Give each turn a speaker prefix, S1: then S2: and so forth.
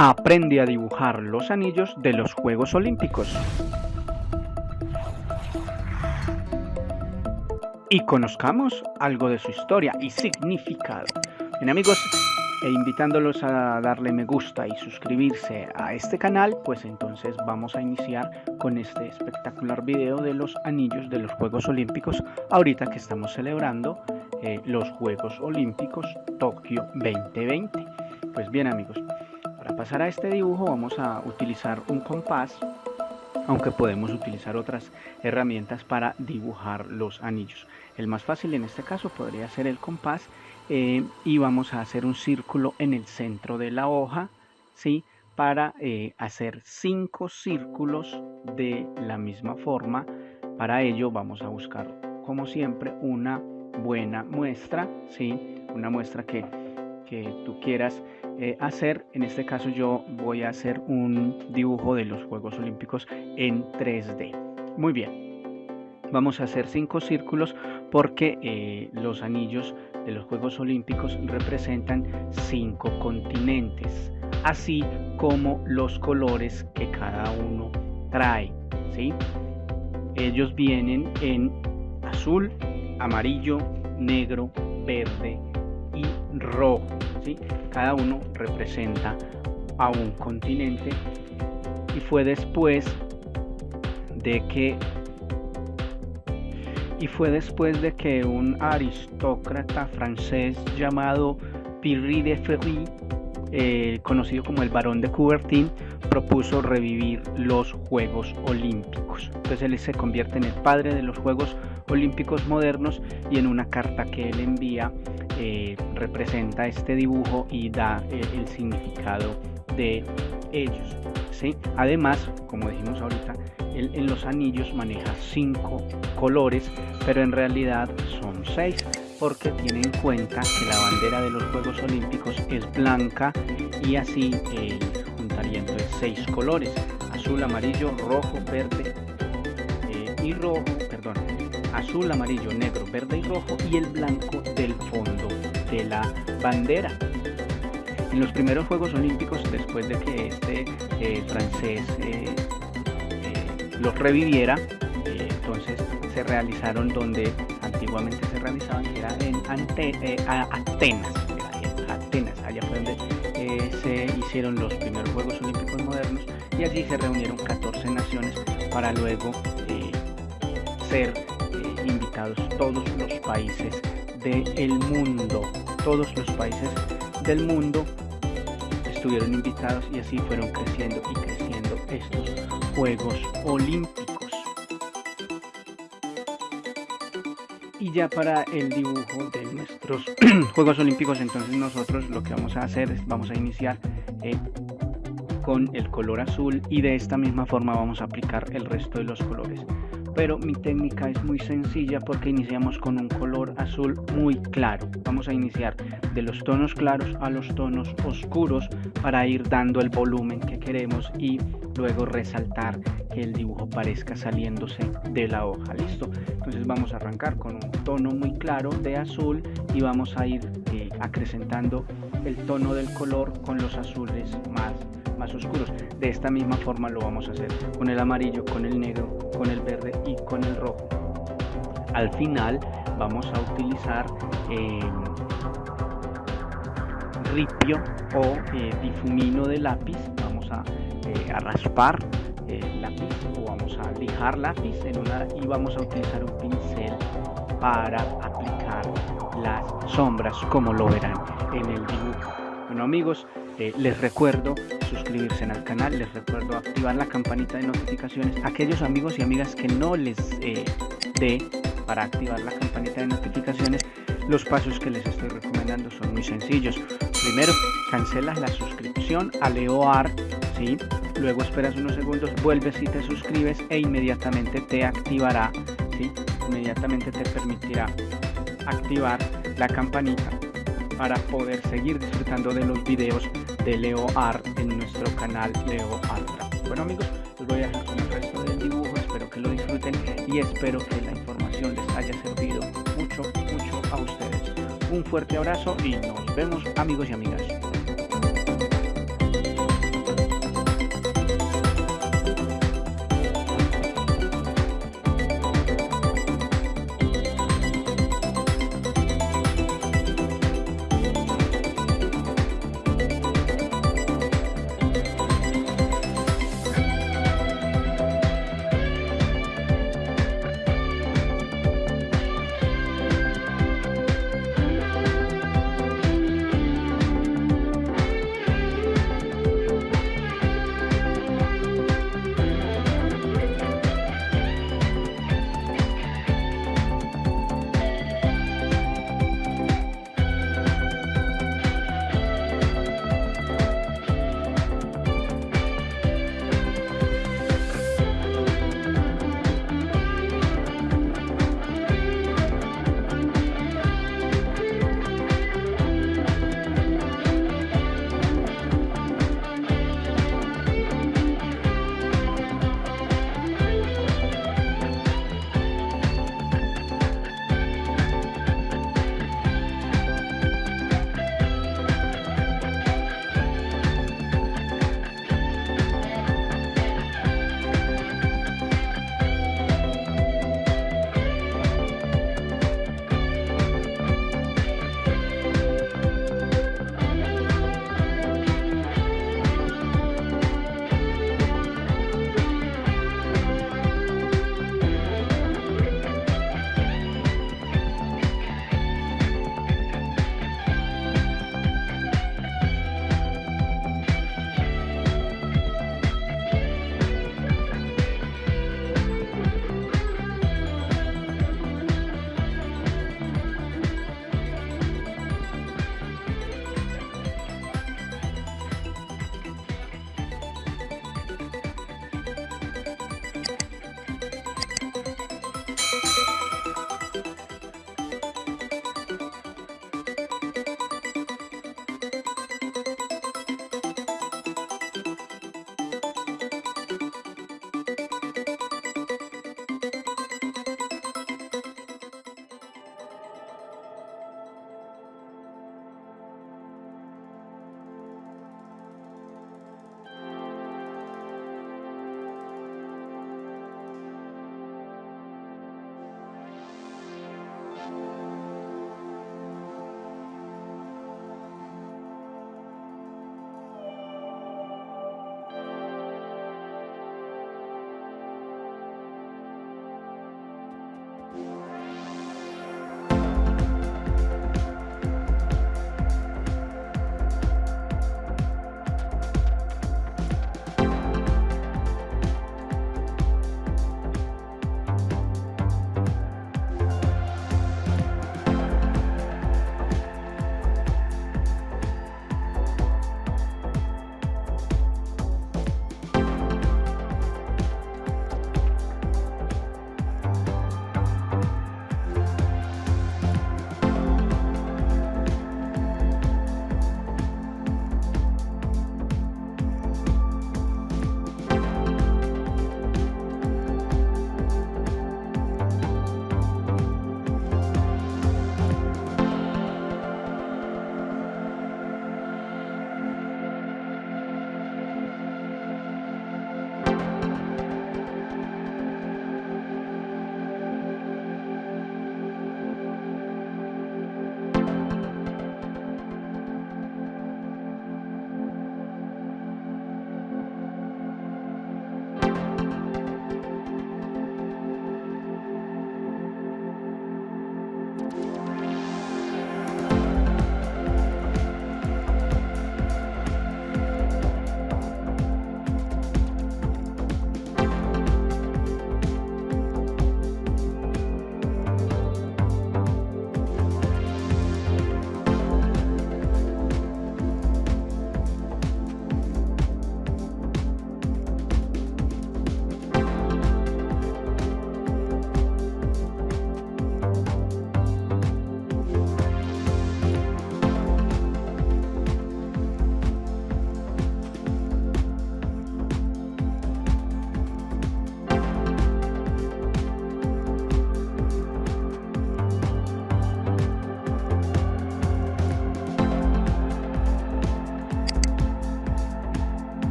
S1: aprende a dibujar los anillos de los Juegos Olímpicos. Y conozcamos algo de su historia y significado. Bien amigos, e invitándolos a darle me gusta y suscribirse a este canal, pues entonces vamos a iniciar con este espectacular video de los anillos de los Juegos Olímpicos, ahorita que estamos celebrando eh, los Juegos Olímpicos Tokio 2020. Pues bien amigos, para pasar a este dibujo vamos a utilizar un compás, aunque podemos utilizar otras herramientas para dibujar los anillos. El más fácil en este caso podría ser el compás eh, y vamos a hacer un círculo en el centro de la hoja, ¿sí? Para eh, hacer cinco círculos de la misma forma. Para ello vamos a buscar, como siempre, una buena muestra, ¿sí? Una muestra que, que tú quieras eh, hacer. En este caso yo voy a hacer un dibujo de los Juegos Olímpicos en 3D. Muy bien. Vamos a hacer cinco círculos porque eh, los anillos de los Juegos Olímpicos representan cinco continentes, así como los colores que cada uno trae. ¿sí? Ellos vienen en azul, amarillo, negro, verde rojo. ¿sí? Cada uno representa a un continente y fue después de que y fue después de que un aristócrata francés llamado Pierre de Ferry, eh, conocido como el Barón de Coubertin, propuso revivir los Juegos Olímpicos. Entonces él se convierte en el padre de los Juegos Olímpicos modernos y en una carta que él envía eh, representa este dibujo y da eh, el significado de ellos. ¿sí? Además, como dijimos ahorita, en los anillos maneja cinco colores, pero en realidad son seis porque tiene en cuenta que la bandera de los Juegos Olímpicos es blanca y así eh, juntaría entonces seis colores, azul, amarillo, rojo, verde y rojo, perdón, azul, amarillo, negro, verde y rojo y el blanco del fondo de la bandera. En los primeros Juegos Olímpicos, después de que este eh, francés eh, eh, los reviviera, entonces se realizaron donde antiguamente se realizaban, que era en Atenas, Atenas, allá fue donde se hicieron los primeros Juegos Olímpicos modernos y allí se reunieron 14 naciones para luego ser todos los países del mundo. Todos los países del mundo estuvieron invitados y así fueron creciendo y creciendo estos Juegos Olímpicos. Y ya para el dibujo de nuestros Juegos Olímpicos, entonces nosotros lo que vamos a hacer es vamos a iniciar eh, con el color azul y de esta misma forma vamos a aplicar el resto de los colores pero mi técnica es muy sencilla porque iniciamos con un color azul muy claro. Vamos a iniciar de los tonos claros a los tonos oscuros para ir dando el volumen que queremos y luego resaltar que el dibujo parezca saliéndose de la hoja. Listo. Entonces vamos a arrancar con un tono muy claro de azul y vamos a ir eh, acrecentando el tono del color con los azules más más oscuros. De esta misma forma lo vamos a hacer con el amarillo, con el negro, con el verde y con el rojo. Al final vamos a utilizar eh, ripio o eh, difumino de lápiz. Vamos a, eh, raspar el lápiz o vamos a lijar lápiz en una y vamos a utilizar un pincel para aplicar las sombras como lo verán en el dibujo. Bueno amigos, les recuerdo suscribirse al canal, les recuerdo activar la campanita de notificaciones. Aquellos amigos y amigas que no les eh, dé para activar la campanita de notificaciones, los pasos que les estoy recomendando son muy sencillos. Primero, cancelas la suscripción a LeoArt, ¿sí? luego esperas unos segundos, vuelves y te suscribes e inmediatamente te activará, ¿sí? inmediatamente te permitirá activar la campanita para poder seguir disfrutando de los videos de Leo Art en nuestro canal Leo Art. Bueno amigos, los voy a dejar con el resto del dibujo, espero que lo disfruten y espero que la información les haya servido mucho, mucho a ustedes. Un fuerte abrazo y nos vemos amigos y amigas.